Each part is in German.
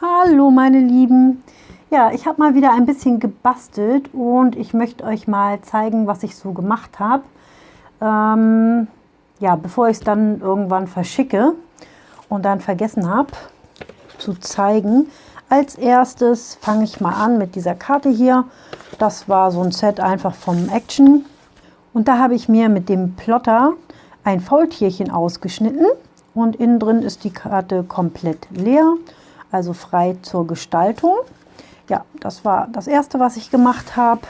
Hallo meine Lieben! Ja, ich habe mal wieder ein bisschen gebastelt und ich möchte euch mal zeigen, was ich so gemacht habe. Ähm, ja, bevor ich es dann irgendwann verschicke und dann vergessen habe zu zeigen. Als erstes fange ich mal an mit dieser Karte hier. Das war so ein Set einfach vom Action. Und da habe ich mir mit dem Plotter ein Faultierchen ausgeschnitten und innen drin ist die Karte komplett leer, also frei zur Gestaltung. Ja, das war das erste, was ich gemacht habe.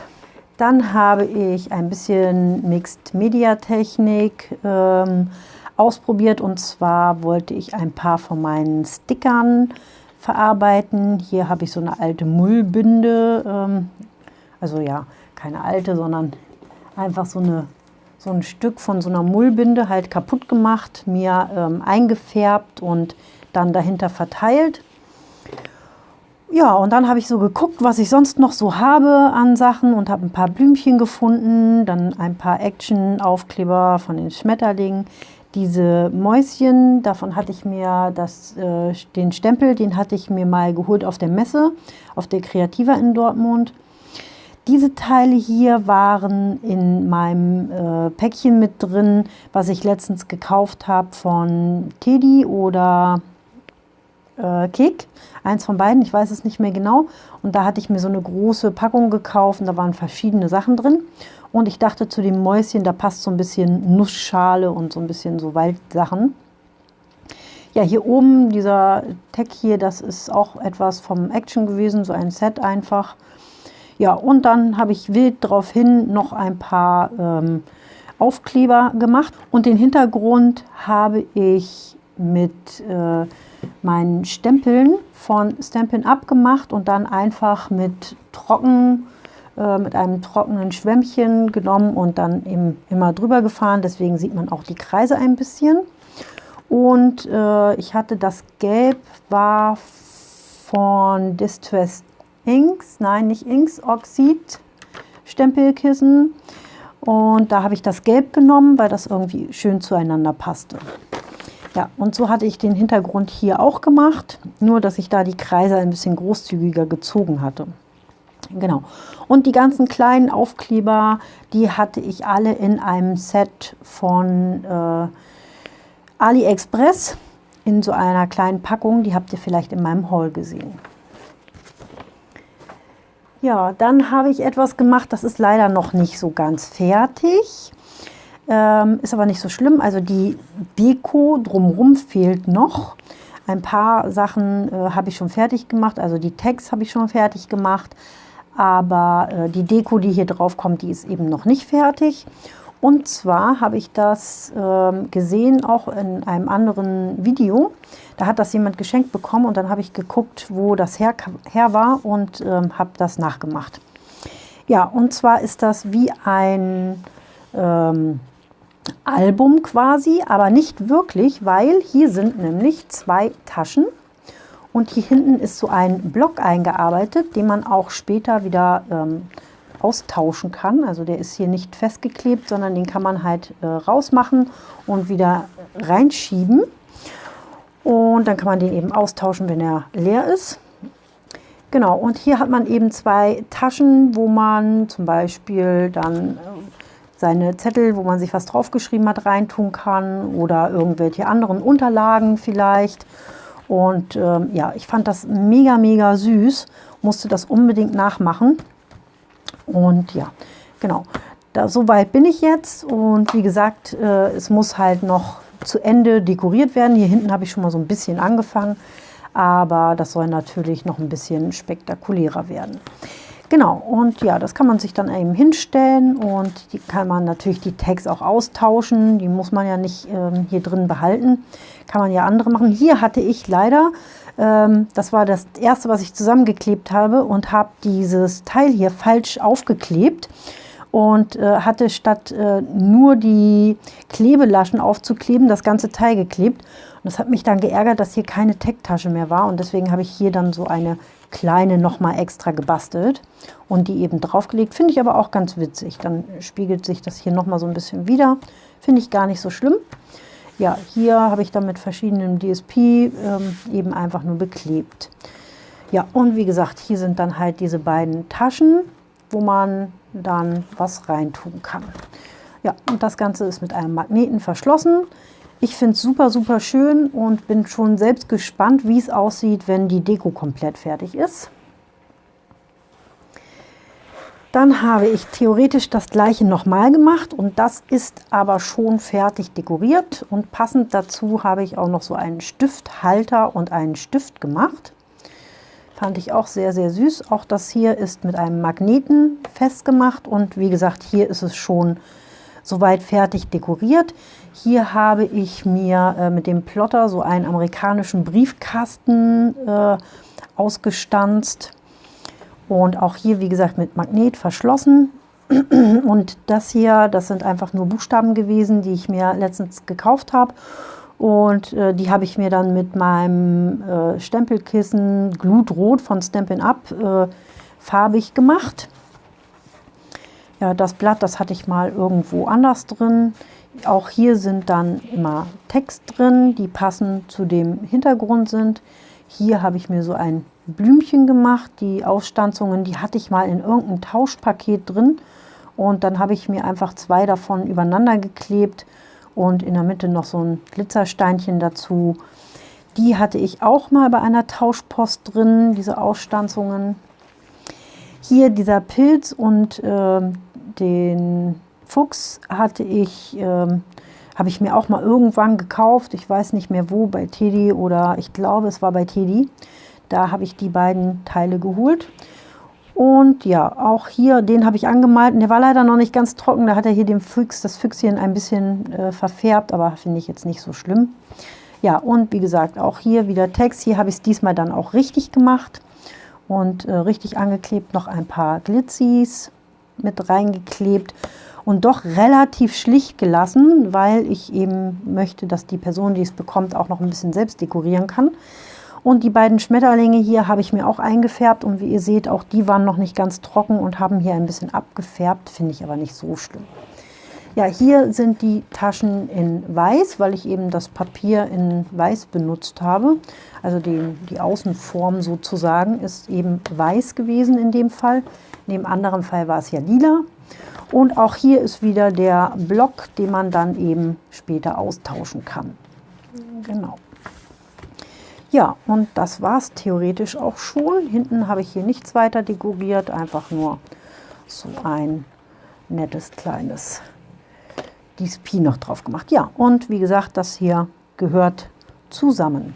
Dann habe ich ein bisschen Mixed Media Technik ähm, ausprobiert und zwar wollte ich ein paar von meinen Stickern verarbeiten. Hier habe ich so eine alte Mullbinde, ähm, also ja, keine alte, sondern einfach so eine so ein Stück von so einer Mullbinde halt kaputt gemacht, mir ähm, eingefärbt und dann dahinter verteilt. Ja, und dann habe ich so geguckt, was ich sonst noch so habe an Sachen und habe ein paar Blümchen gefunden, dann ein paar Action-Aufkleber von den Schmetterlingen. Diese Mäuschen, davon hatte ich mir das, äh, den Stempel, den hatte ich mir mal geholt auf der Messe, auf der Kreativa in Dortmund. Diese Teile hier waren in meinem äh, Päckchen mit drin, was ich letztens gekauft habe von Teddy oder äh, Kek. Eins von beiden, ich weiß es nicht mehr genau. Und da hatte ich mir so eine große Packung gekauft und da waren verschiedene Sachen drin. Und ich dachte zu dem Mäuschen, da passt so ein bisschen Nussschale und so ein bisschen so Waldsachen. Ja, hier oben, dieser Tag hier, das ist auch etwas vom Action gewesen, so ein Set einfach. Ja, und dann habe ich wild daraufhin noch ein paar ähm, Aufkleber gemacht. Und den Hintergrund habe ich mit äh, meinen Stempeln von Stampin' Up gemacht und dann einfach mit trocken äh, mit einem trockenen Schwämmchen genommen und dann eben immer drüber gefahren. Deswegen sieht man auch die Kreise ein bisschen. Und äh, ich hatte das Gelb war von Distressed Inks, nein, nicht Inks, Oxid Stempelkissen. Und da habe ich das Gelb genommen, weil das irgendwie schön zueinander passte. Ja, und so hatte ich den Hintergrund hier auch gemacht, nur dass ich da die Kreise ein bisschen großzügiger gezogen hatte. Genau. Und die ganzen kleinen Aufkleber, die hatte ich alle in einem Set von äh, AliExpress in so einer kleinen Packung. Die habt ihr vielleicht in meinem Haul gesehen. Ja, dann habe ich etwas gemacht, das ist leider noch nicht so ganz fertig. Ähm, ist aber nicht so schlimm. Also die Deko drumherum fehlt noch. Ein paar Sachen äh, habe ich schon fertig gemacht. Also die Tags habe ich schon fertig gemacht. Aber äh, die Deko, die hier drauf kommt, die ist eben noch nicht fertig. Und zwar habe ich das ähm, gesehen, auch in einem anderen Video. Da hat das jemand geschenkt bekommen und dann habe ich geguckt, wo das her, her war und ähm, habe das nachgemacht. Ja, und zwar ist das wie ein ähm, Album quasi, aber nicht wirklich, weil hier sind nämlich zwei Taschen und hier hinten ist so ein Block eingearbeitet, den man auch später wieder ähm, austauschen kann. Also der ist hier nicht festgeklebt, sondern den kann man halt äh, rausmachen und wieder reinschieben. Und dann kann man den eben austauschen, wenn er leer ist. Genau, und hier hat man eben zwei Taschen, wo man zum Beispiel dann äh, seine Zettel, wo man sich was draufgeschrieben hat, reintun kann oder irgendwelche anderen Unterlagen vielleicht. Und ähm, ja, ich fand das mega, mega süß, musste das unbedingt nachmachen. Und ja, genau, da, so weit bin ich jetzt. Und wie gesagt, äh, es muss halt noch zu Ende dekoriert werden. Hier hinten habe ich schon mal so ein bisschen angefangen, aber das soll natürlich noch ein bisschen spektakulärer werden. Genau, und ja, das kann man sich dann eben hinstellen und die kann man natürlich die Tags auch austauschen. Die muss man ja nicht ähm, hier drin behalten. Kann man ja andere machen. Hier hatte ich leider, ähm, das war das erste, was ich zusammengeklebt habe und habe dieses Teil hier falsch aufgeklebt und äh, hatte statt äh, nur die Klebelaschen aufzukleben, das ganze Teil geklebt. Und das hat mich dann geärgert, dass hier keine Tech-Tasche mehr war und deswegen habe ich hier dann so eine kleine nochmal extra gebastelt und die eben draufgelegt. Finde ich aber auch ganz witzig. Dann spiegelt sich das hier nochmal so ein bisschen wieder. Finde ich gar nicht so schlimm. Ja, hier habe ich dann mit verschiedenen DSP ähm, eben einfach nur beklebt. Ja, und wie gesagt, hier sind dann halt diese beiden Taschen, wo man dann was reintun kann. Ja, und das Ganze ist mit einem Magneten verschlossen. Ich finde es super, super schön und bin schon selbst gespannt, wie es aussieht, wenn die Deko komplett fertig ist. Dann habe ich theoretisch das gleiche nochmal gemacht und das ist aber schon fertig dekoriert und passend dazu habe ich auch noch so einen Stifthalter und einen Stift gemacht. Fand ich auch sehr, sehr süß. Auch das hier ist mit einem Magneten festgemacht und wie gesagt, hier ist es schon soweit fertig dekoriert. Hier habe ich mir äh, mit dem Plotter so einen amerikanischen Briefkasten äh, ausgestanzt und auch hier, wie gesagt, mit Magnet verschlossen. Und das hier, das sind einfach nur Buchstaben gewesen, die ich mir letztens gekauft habe. Und äh, die habe ich mir dann mit meinem äh, Stempelkissen Glutrot von Stampin' Up äh, farbig gemacht. Ja, das Blatt, das hatte ich mal irgendwo anders drin. Auch hier sind dann immer Text drin, die passend zu dem Hintergrund sind. Hier habe ich mir so ein Blümchen gemacht. Die Ausstanzungen, die hatte ich mal in irgendeinem Tauschpaket drin. Und dann habe ich mir einfach zwei davon übereinander geklebt und in der Mitte noch so ein Glitzersteinchen dazu. Die hatte ich auch mal bei einer Tauschpost drin, diese Ausstanzungen. Hier dieser Pilz und äh, den Fuchs hatte ich, äh, habe ich mir auch mal irgendwann gekauft. Ich weiß nicht mehr wo, bei Teddy oder ich glaube es war bei Teddy. Da habe ich die beiden Teile geholt. Und ja, auch hier, den habe ich angemalt. Und der war leider noch nicht ganz trocken. Da hat er hier dem Füchs, das Füchschen ein bisschen äh, verfärbt, aber finde ich jetzt nicht so schlimm. Ja, und wie gesagt, auch hier wieder Text. Hier habe ich es diesmal dann auch richtig gemacht und äh, richtig angeklebt. Noch ein paar Glitzis mit reingeklebt und doch relativ schlicht gelassen, weil ich eben möchte, dass die Person, die es bekommt, auch noch ein bisschen selbst dekorieren kann. Und die beiden Schmetterlinge hier habe ich mir auch eingefärbt und wie ihr seht, auch die waren noch nicht ganz trocken und haben hier ein bisschen abgefärbt, finde ich aber nicht so schlimm. Ja, hier sind die Taschen in weiß, weil ich eben das Papier in weiß benutzt habe. Also die, die Außenform sozusagen ist eben weiß gewesen in dem Fall. In dem anderen Fall war es ja lila. Und auch hier ist wieder der Block, den man dann eben später austauschen kann. Genau. Ja, und das war es theoretisch auch schon. Hinten habe ich hier nichts weiter dekoriert, einfach nur so ein nettes kleines DSP noch drauf gemacht. Ja, und wie gesagt, das hier gehört zusammen.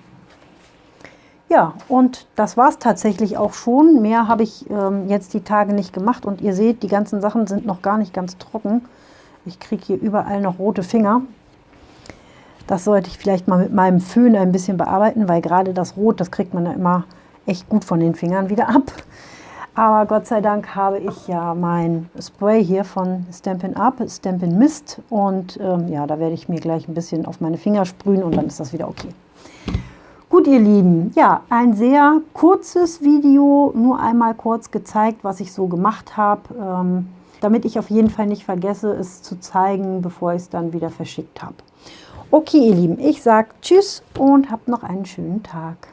Ja, und das war es tatsächlich auch schon. Mehr habe ich ähm, jetzt die Tage nicht gemacht und ihr seht, die ganzen Sachen sind noch gar nicht ganz trocken. Ich kriege hier überall noch rote Finger. Das sollte ich vielleicht mal mit meinem Föhn ein bisschen bearbeiten, weil gerade das Rot, das kriegt man ja immer echt gut von den Fingern wieder ab. Aber Gott sei Dank habe ich ja mein Spray hier von Stampin' Up, Stampin' Mist. Und ähm, ja, da werde ich mir gleich ein bisschen auf meine Finger sprühen und dann ist das wieder okay. Gut, ihr Lieben, ja, ein sehr kurzes Video, nur einmal kurz gezeigt, was ich so gemacht habe, ähm, damit ich auf jeden Fall nicht vergesse, es zu zeigen, bevor ich es dann wieder verschickt habe. Okay, ihr Lieben, ich sage Tschüss und habt noch einen schönen Tag.